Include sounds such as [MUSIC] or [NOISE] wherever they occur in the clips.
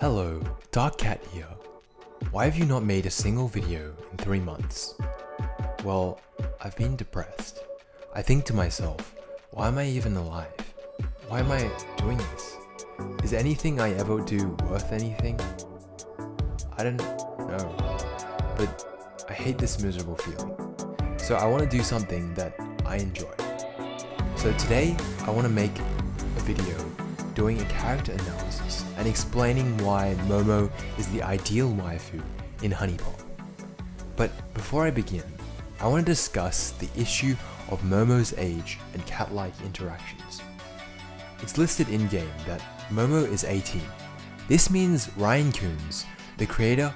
Hello, Dark Cat here. Why have you not made a single video in three months? Well, I've been depressed. I think to myself, why am I even alive? Why am I doing this? Is anything I ever do worth anything? I don't know, but I hate this miserable feeling. So I want to do something that I enjoy. So today, I want to make a video doing a character analysis and explaining why Momo is the ideal waifu in HuniePop. But before I begin, I want to discuss the issue of Momo's age and cat-like interactions. It's listed in-game that Momo is 18. This means Ryan Koons, the creator,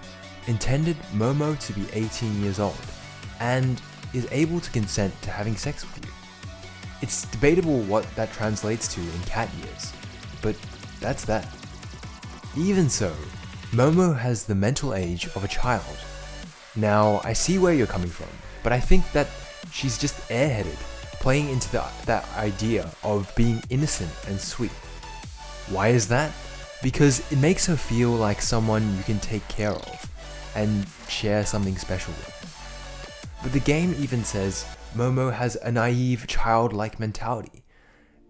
intended Momo to be 18 years old and is able to consent to having sex with you. It's debatable what that translates to in cat years, but that's that. Even so, Momo has the mental age of a child. Now, I see where you're coming from, but I think that she's just airheaded, playing into the, that idea of being innocent and sweet. Why is that? Because it makes her feel like someone you can take care of and share something special with. But the game even says Momo has a naive, childlike mentality.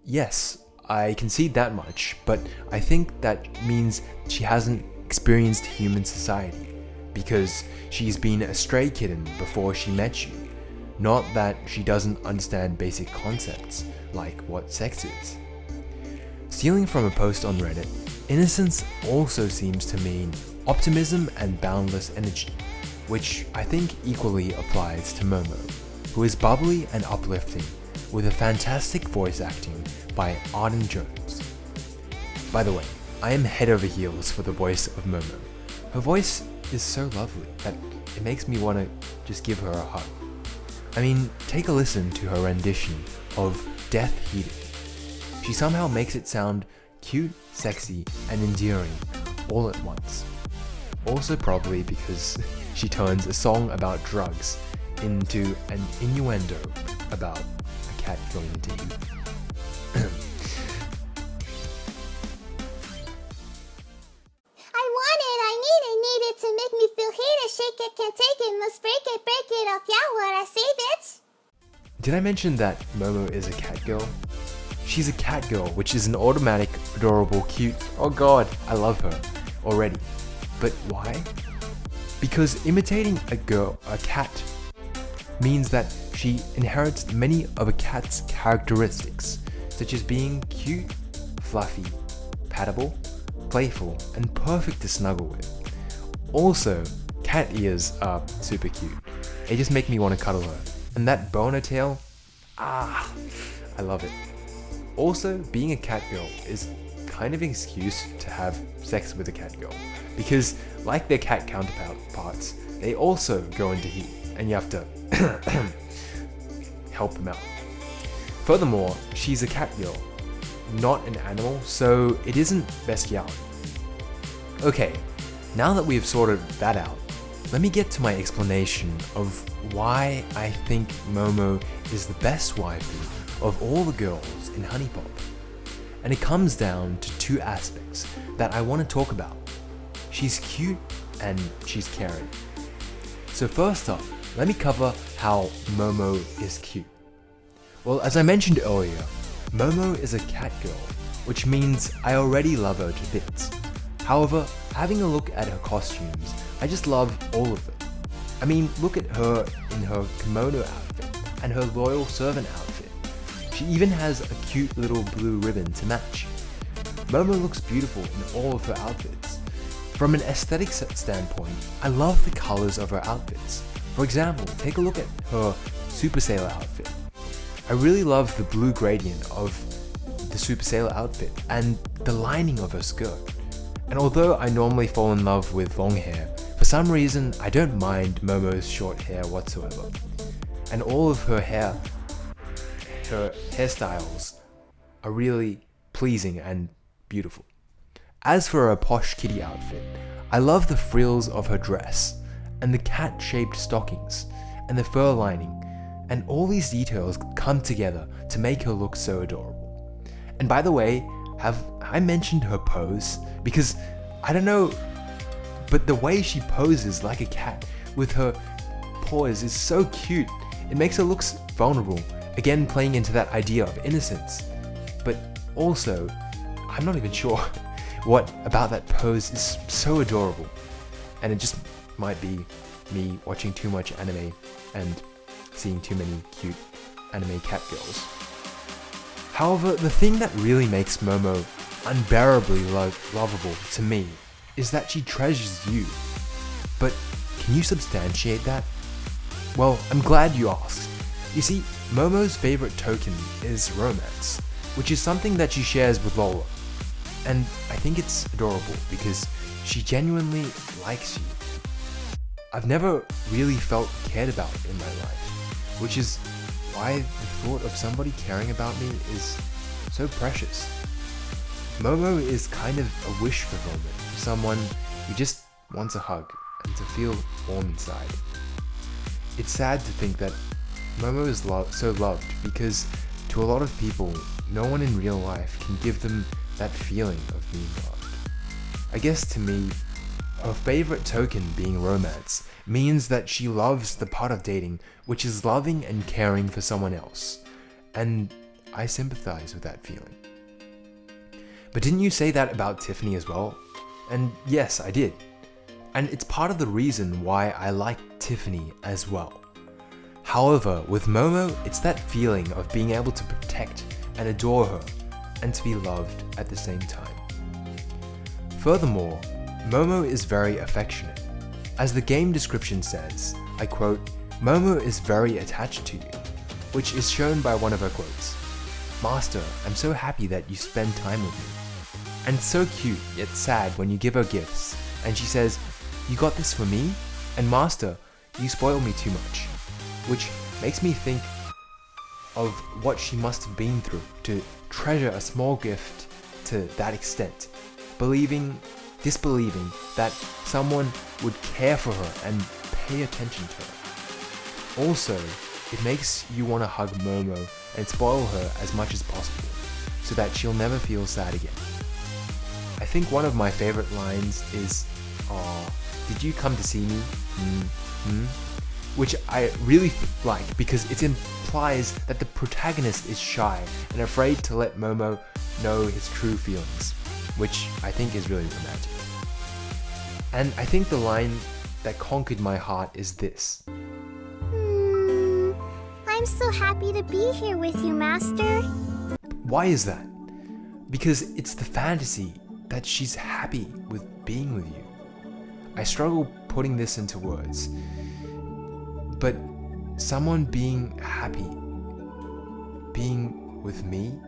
Yes, I concede that much, but I think that means she hasn't experienced human society because she's been a stray kitten before she met you. Not that she doesn't understand basic concepts, like what sex is. Stealing from a post on Reddit, innocence also seems to mean optimism and boundless energy, which I think equally applies to Momo, who is bubbly and uplifting with a fantastic voice acting by Arden Jones. By the way, I am head over heels for the voice of Momo. Her voice is so lovely that it makes me want to just give her a hug. I mean, take a listen to her rendition of Death Heated. She somehow makes it sound cute, sexy, and endearing all at once. Also probably because [LAUGHS] she turns a song about drugs into an innuendo about a cat going into heat. Did I mention that Momo is a cat girl? She's a cat girl, which is an automatic, adorable, cute, oh god, I love her already. But why? Because imitating a girl, a cat, means that she inherits many of a cat's characteristics, such as being cute, fluffy, pattable, playful, and perfect to snuggle with. Also, cat ears are super cute. They just make me want to cuddle her. And that boner tail, ah, I love it. Also, being a cat girl is kind of an excuse to have sex with a cat girl. Because, like their cat counterparts, they also go into heat, and you have to [COUGHS] help them out. Furthermore, she's a cat girl, not an animal, so it isn't bestiality. Okay, now that we've sorted that out, let me get to my explanation of why I think Momo is the best waifu of all the girls in HuniePop. And it comes down to two aspects that I want to talk about. She's cute and she's caring. So first up, let me cover how Momo is cute. Well, as I mentioned earlier, Momo is a cat girl, which means I already love her to bits. However, having a look at her costumes, I just love all of them. I mean, look at her in her kimono outfit and her loyal servant outfit. She even has a cute little blue ribbon to match. Momo looks beautiful in all of her outfits. From an aesthetic standpoint, I love the colors of her outfits. For example, take a look at her Super Sailor outfit. I really love the blue gradient of the Super Sailor outfit and the lining of her skirt. And although I normally fall in love with long hair, for some reason I don't mind Momo's short hair whatsoever. And all of her hair, her hairstyles are really pleasing and beautiful. As for her posh kitty outfit, I love the frills of her dress, and the cat-shaped stockings, and the fur lining, and all these details come together to make her look so adorable. And by the way, have I mentioned her pose? Because I don't know, but the way she poses like a cat with her paws is so cute. It makes her look vulnerable, again playing into that idea of innocence. But also, I'm not even sure [LAUGHS] what about that pose is so adorable. And it just might be me watching too much anime and seeing too many cute anime cat girls. However, the thing that really makes Momo unbearably lo lovable to me is that she treasures you. But can you substantiate that? Well, I'm glad you asked. You see, Momo's favorite token is romance, which is something that she shares with Lola. And I think it's adorable because she genuinely likes you. I've never really felt cared about in my life, which is why the thought of somebody caring about me is so precious. Momo is kind of a wish fulfillment for someone who just wants a hug and to feel warm inside. It's sad to think that Momo is lo so loved because to a lot of people, no one in real life can give them that feeling of being loved. I guess to me, her favorite token being romance means that she loves the part of dating which is loving and caring for someone else. And I sympathize with that feeling. But didn't you say that about Tiffany as well? And yes, I did. And it's part of the reason why I like Tiffany as well. However, with Momo, it's that feeling of being able to protect and adore her, and to be loved at the same time. Furthermore, Momo is very affectionate. As the game description says, I quote, Momo is very attached to you, which is shown by one of her quotes. Master, I'm so happy that you spend time with me. And so cute yet sad when you give her gifts, and she says, you got this for me? And Master, you spoil me too much. Which makes me think of what she must have been through to treasure a small gift to that extent, believing, disbelieving that someone would care for her and pay attention to her. Also, it makes you want to hug Momo and spoil her as much as possible, so that she'll never feel sad again. I think one of my favorite lines is, Aw, did you come to see me? Mm hmm? Which I really like because it implies that the protagonist is shy and afraid to let Momo know his true feelings, which I think is really romantic. And I think the line that conquered my heart is this. Hmm, I'm so happy to be here with you, Master. Why is that? Because it's the fantasy that she's happy with being with you. I struggle putting this into words. But someone being happy, being with me,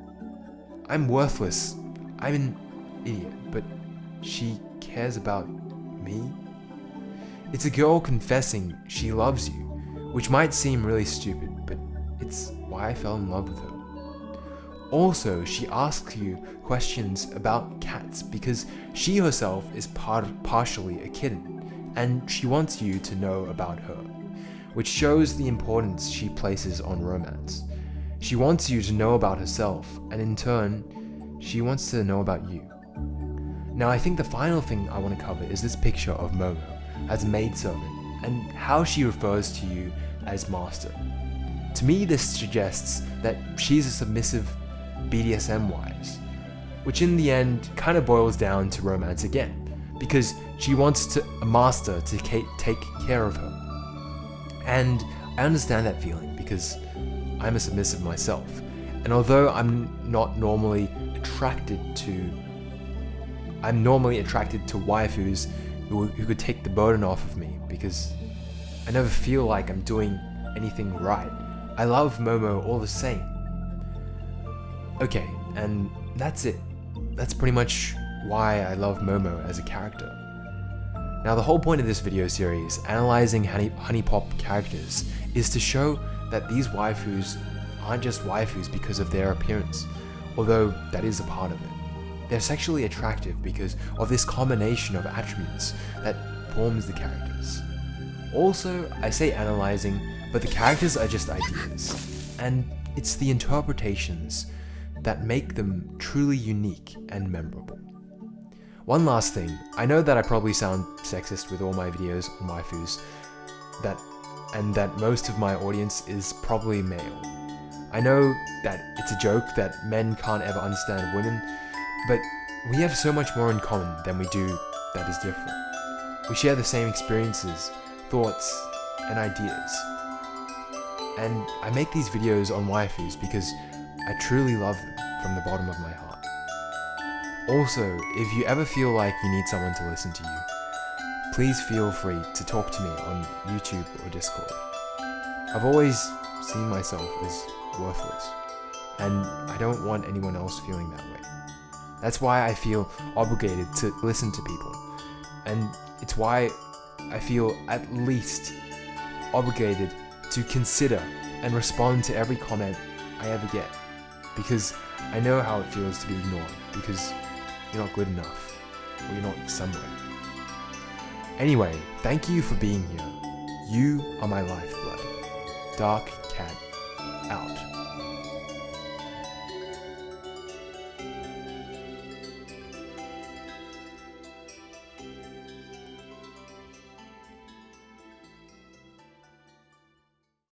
I'm worthless. I'm an idiot, but she cares about me? It's a girl confessing she loves you, which might seem really stupid, but it's why I fell in love with her. Also, she asks you questions about cats because she herself is part partially a kitten, and she wants you to know about her, which shows the importance she places on romance. She wants you to know about herself, and in turn, she wants to know about you. Now I think the final thing I want to cover is this picture of Momo as maidservant, and how she refers to you as master. To me this suggests that she's a submissive BDSM wise, which in the end kind of boils down to romance again, because she wants to, a master to take care of her. And I understand that feeling because I'm a submissive myself, and although I'm not normally attracted to, I'm normally attracted to waifus who, who could take the burden off of me because I never feel like I'm doing anything right. I love Momo all the same. Okay, and that's it. That's pretty much why I love Momo as a character. Now the whole point of this video series, analyzing honey, HuniePop characters, is to show that these waifus aren't just waifus because of their appearance, although that is a part of it. They're sexually attractive because of this combination of attributes that forms the characters. Also, I say analyzing, but the characters are just ideas, and it's the interpretations that make them truly unique and memorable. One last thing, I know that I probably sound sexist with all my videos on waifus, that and that most of my audience is probably male. I know that it's a joke that men can't ever understand women, but we have so much more in common than we do that is different. We share the same experiences, thoughts, and ideas. And I make these videos on waifus because I truly love them from the bottom of my heart. Also, if you ever feel like you need someone to listen to you, please feel free to talk to me on YouTube or Discord. I've always seen myself as worthless, and I don't want anyone else feeling that way. That's why I feel obligated to listen to people, and it's why I feel at least obligated to consider and respond to every comment I ever get, because I know how it feels to be ignored, because you're not good enough, or you're not somewhere. Anyway, thank you for being here. You are my lifeblood. Dark Cat, out.